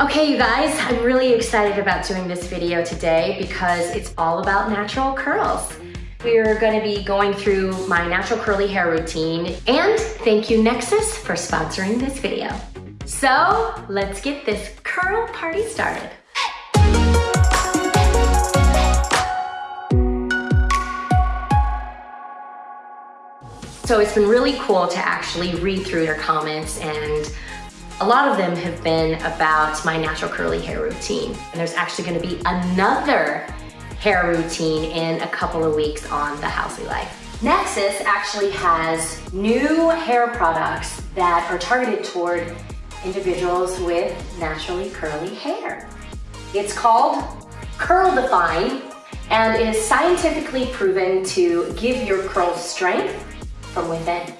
Okay, you guys, I'm really excited about doing this video today because it's all about natural curls. We're gonna be going through my natural curly hair routine and thank you Nexxus for sponsoring this video. So let's get this curl party started. So it's been really cool to actually read through your comments and a lot of them have been about my natural curly hair routine. And there's actually gonna be another hair routine in a couple of weeks on the Housley Life. Nexxus actually has new hair products that are targeted toward individuals with naturally curly hair. It's called Curl Define and is scientifically proven to give your curls strength from within.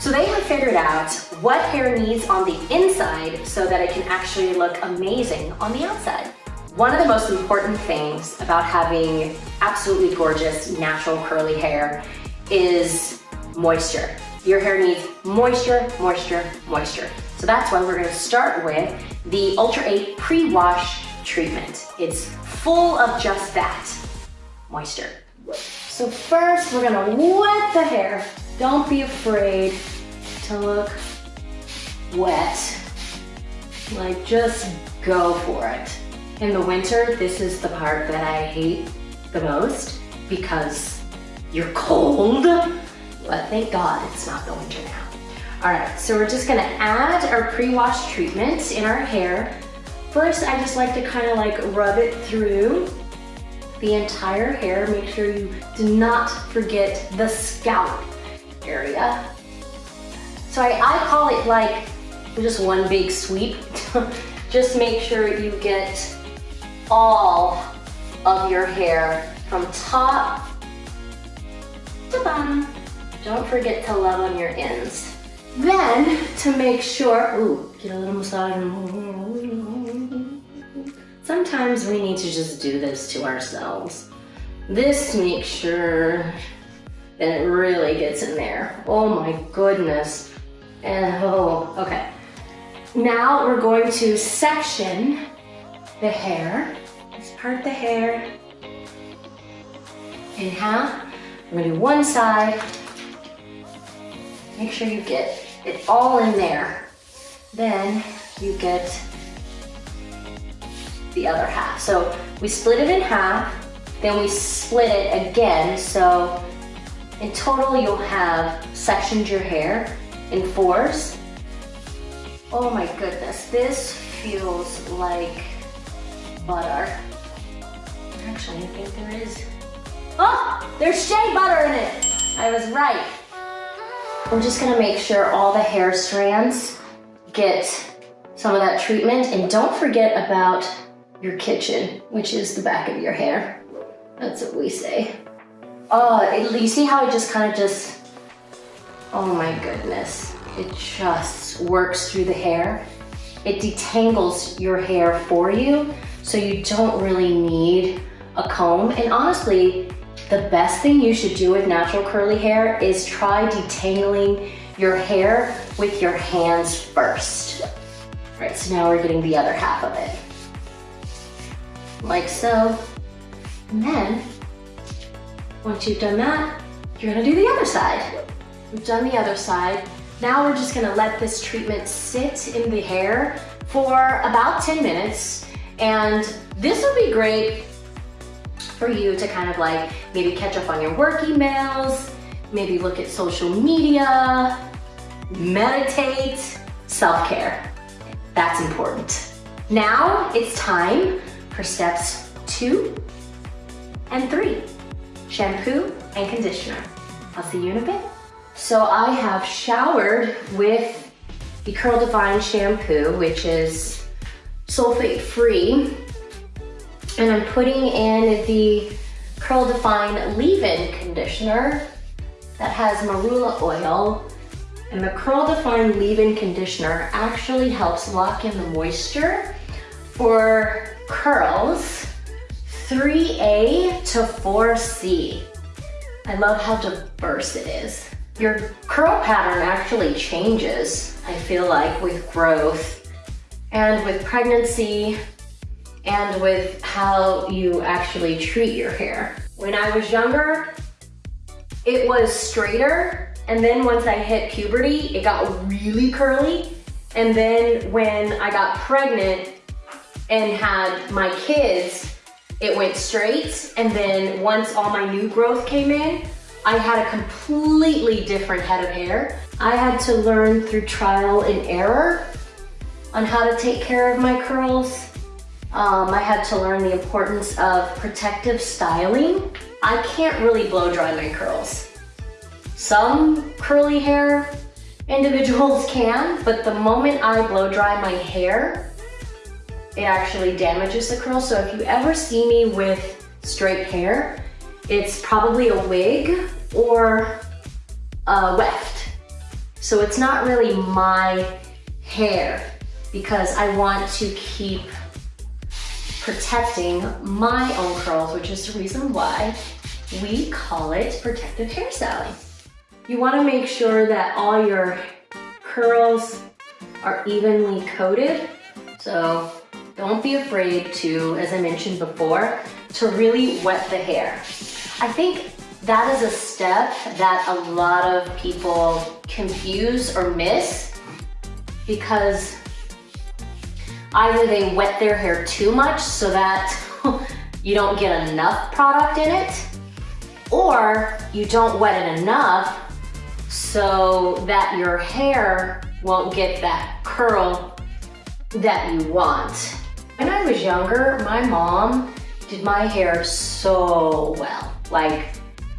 So they have figured out what hair needs on the inside so that it can actually look amazing on the outside. One of the most important things about having absolutely gorgeous natural curly hair is moisture. Your hair needs moisture, moisture, moisture. So that's why we're gonna start with the Ultra 8 Pre-Wash Treatment. It's full of just that, moisture. So first we're gonna wet the hair. Don't be afraid to look wet. Like just go for it. In the winter, this is the part that I hate the most because you're cold. But thank God it's not the winter now. All right, so we're just gonna add our pre-wash treatment in our hair. First, I just like to kind of like rub it through the entire hair. Make sure you do not forget the scalp area. So I, I call it like just one big sweep. just make sure you get all of your hair from top to bottom. Don't forget to love on your ends. Then, to make sure, ooh, get a little massage. Sometimes we need to just do this to ourselves. This makes sure that it really gets in there. Oh my goodness. And oh, okay. Now we're going to section the hair. Let's part the hair in half. We're gonna do one side. Make sure you get it all in there. Then you get the other half. So we split it in half, then we split it again. So in total, you'll have sectioned your hair in fours. Oh my goodness, this feels like butter. Actually, I think there is. Oh, there's shea butter in it. I was right. I'm just gonna make sure all the hair strands get some of that treatment and don't forget about your kitchen, which is the back of your hair. That's what we say. Oh, you see how it just kind of just Oh my goodness. It just works through the hair. It detangles your hair for you, so you don't really need a comb. And honestly, the best thing you should do with natural curly hair is try detangling your hair with your hands first. All right, so now we're getting the other half of it. Like so. And then, once you've done that, you're gonna do the other side. We've done the other side. Now we're just gonna let this treatment sit in the hair for about 10 minutes. And this would be great for you to kind of like maybe catch up on your work emails, maybe look at social media, meditate, self-care. That's important. Now it's time for steps two and three, shampoo and conditioner. I'll see you in a bit. So I have showered with the Curl Define shampoo, which is sulfate free. And I'm putting in the Curl Define leave-in conditioner that has marula oil. And the Curl Define leave-in conditioner actually helps lock in the moisture for curls 3A to 4C. I love how diverse it is. Your curl pattern actually changes, I feel like, with growth and with pregnancy and with how you actually treat your hair. When I was younger, it was straighter. And then once I hit puberty, it got really curly. And then when I got pregnant and had my kids, it went straight. And then once all my new growth came in, I had a completely different head of hair. I had to learn through trial and error on how to take care of my curls. Um, I had to learn the importance of protective styling. I can't really blow dry my curls. Some curly hair individuals can, but the moment I blow dry my hair, it actually damages the curl. So if you ever see me with straight hair, it's probably a wig or a weft. So it's not really my hair because I want to keep protecting my own curls, which is the reason why we call it protective hairstyling. You wanna make sure that all your curls are evenly coated. So don't be afraid to, as I mentioned before, to really wet the hair. I think that is a step that a lot of people confuse or miss because Either they wet their hair too much so that you don't get enough product in it, or you don't wet it enough so that your hair won't get that curl that you want. When I was younger, my mom did my hair so well. Like,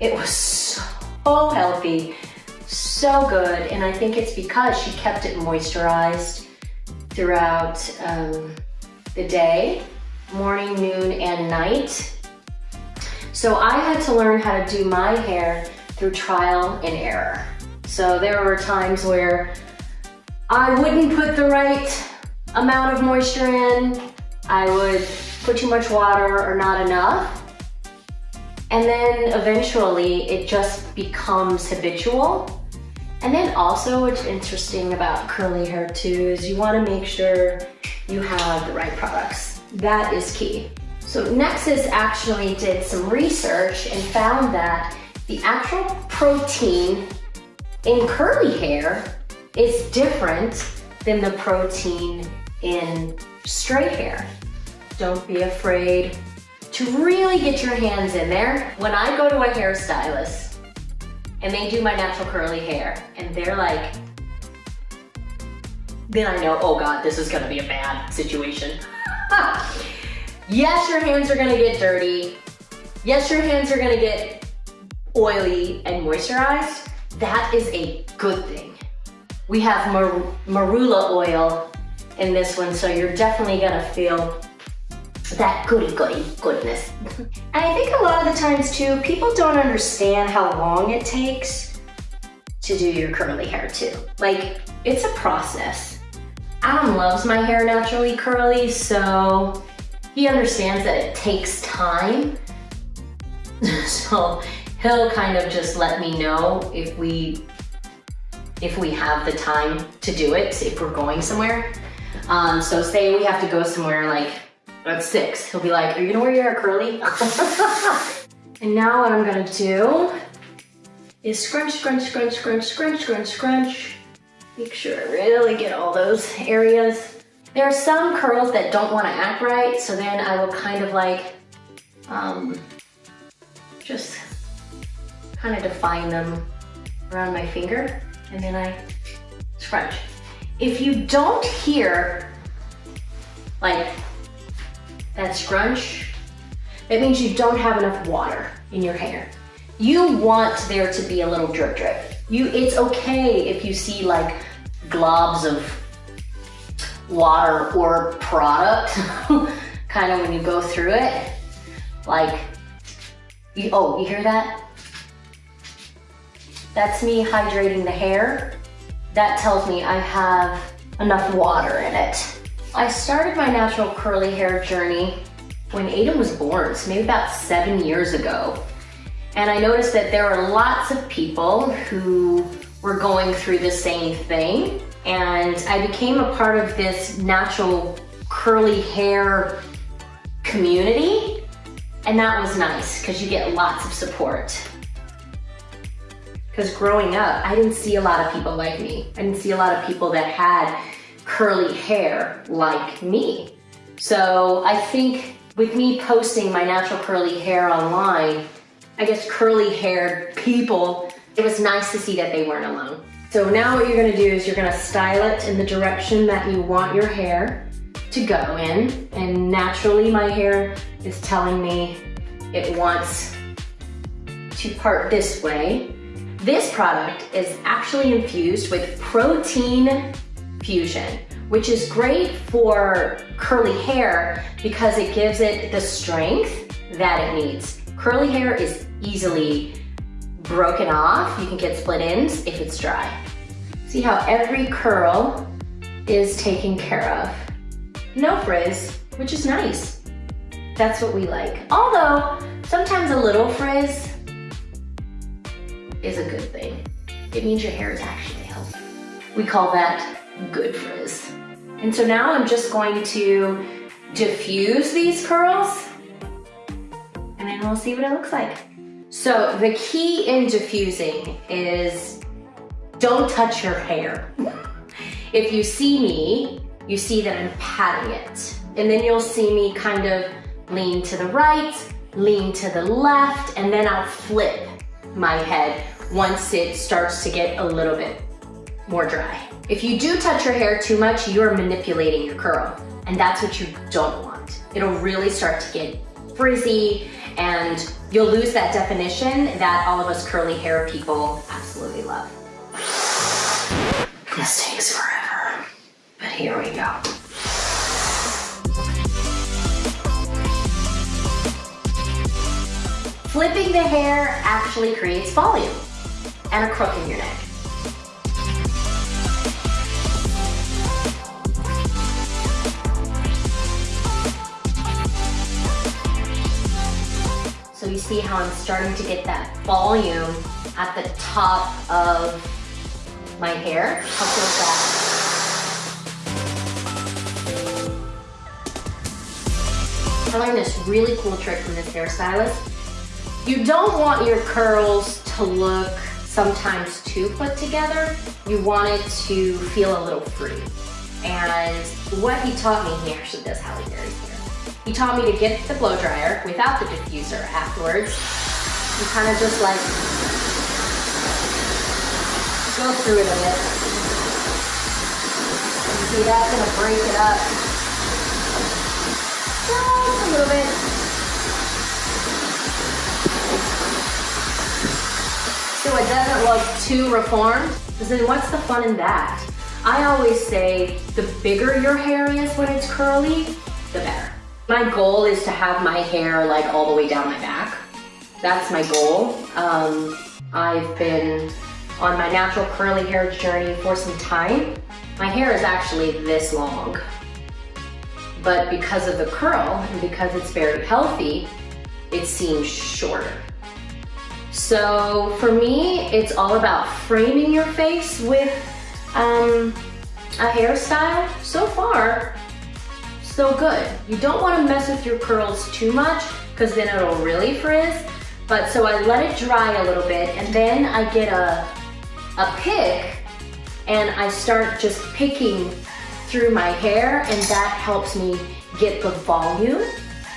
it was so healthy, so good, and I think it's because she kept it moisturized throughout um, the day, morning, noon, and night. So I had to learn how to do my hair through trial and error. So there were times where I wouldn't put the right amount of moisture in, I would put too much water or not enough. And then eventually it just becomes habitual and then also what's interesting about curly hair too is you wanna make sure you have the right products. That is key. So Nexxus actually did some research and found that the actual protein in curly hair is different than the protein in straight hair. Don't be afraid to really get your hands in there. When I go to a hairstylist, and they do my natural curly hair and they're like, then I know, oh God, this is gonna be a bad situation. yes, your hands are gonna get dirty. Yes, your hands are gonna get oily and moisturized. That is a good thing. We have mar marula oil in this one, so you're definitely gonna feel that goody goody goodness. I think a lot of the times too, people don't understand how long it takes to do your curly hair too. Like, it's a process. Adam loves my hair naturally curly, so he understands that it takes time. so he'll kind of just let me know if we if we have the time to do it, if we're going somewhere. Um, so say we have to go somewhere like at six, he'll be like, are you gonna wear your hair curly? and now what I'm gonna do is scrunch, scrunch, scrunch, scrunch, scrunch, scrunch, scrunch. Make sure I really get all those areas. There are some curls that don't wanna act right, so then I will kind of like, um, just kind of define them around my finger, and then I scrunch. If you don't hear like that scrunch, that means you don't have enough water in your hair. You want there to be a little drip drip. You, It's okay if you see like globs of water or product, kind of when you go through it. Like, you, oh, you hear that? That's me hydrating the hair. That tells me I have enough water in it. I started my natural curly hair journey when Aden was born, so maybe about seven years ago. And I noticed that there were lots of people who were going through the same thing. and I became a part of this natural curly hair community and that was nice because you get lots of support. Because growing up, I didn't see a lot of people like me. I didn't see a lot of people that had curly hair like me. So I think with me posting my natural curly hair online, I guess curly haired people, it was nice to see that they weren't alone. So now what you're gonna do is you're gonna style it in the direction that you want your hair to go in. And naturally my hair is telling me it wants to part this way. This product is actually infused with protein fusion, which is great for curly hair because it gives it the strength that it needs. Curly hair is easily broken off. You can get split ends if it's dry. See how every curl is taken care of. No frizz, which is nice. That's what we like. Although, sometimes a little frizz is a good thing. It means your hair is actually healthy. We call that good frizz. And so now I'm just going to diffuse these curls and then we'll see what it looks like. So the key in diffusing is don't touch your hair. If you see me, you see that I'm patting it. And then you'll see me kind of lean to the right, lean to the left, and then I'll flip my head once it starts to get a little bit more dry. If you do touch your hair too much, you're manipulating your curl, and that's what you don't want. It'll really start to get frizzy, and you'll lose that definition that all of us curly hair people absolutely love. This takes forever, but here we go. Flipping the hair actually creates volume and a crook in your neck. You see how I'm starting to get that volume at the top of my hair. How cool is that? I learned this really cool trick from this hairstylist. You don't want your curls to look sometimes too put together. You want it to feel a little free. And what he taught me, he actually does Halle Berry's hair. He taught me to get the blow dryer without the diffuser afterwards. You kind of just like go through it a bit. You see that's gonna break it up just a little bit. so it doesn't look too reformed. Because then what's the fun in that? I always say the bigger your hair is when it's curly, the better. My goal is to have my hair like all the way down my back. That's my goal. Um, I've been on my natural curly hair journey for some time. My hair is actually this long. But because of the curl and because it's very healthy, it seems shorter. So for me, it's all about framing your face with um, a hairstyle. So far, so good. You don't want to mess with your curls too much because then it'll really frizz. But so I let it dry a little bit and then I get a, a pick and I start just picking through my hair and that helps me get the volume.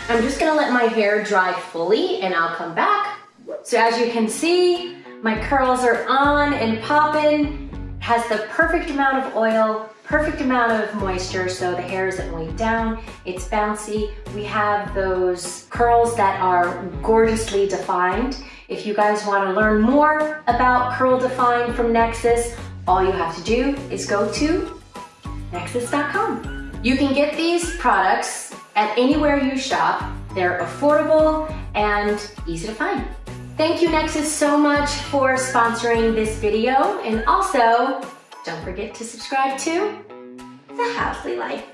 I'm just gonna let my hair dry fully and I'll come back so as you can see, my curls are on and popping, has the perfect amount of oil, perfect amount of moisture so the hair isn't weighed down, it's bouncy. We have those curls that are gorgeously defined. If you guys wanna learn more about Curl Define from Nexxus, all you have to do is go to nexxus.com. You can get these products at anywhere you shop. They're affordable and easy to find. Thank you Nexxus so much for sponsoring this video and also don't forget to subscribe to The Housley Life.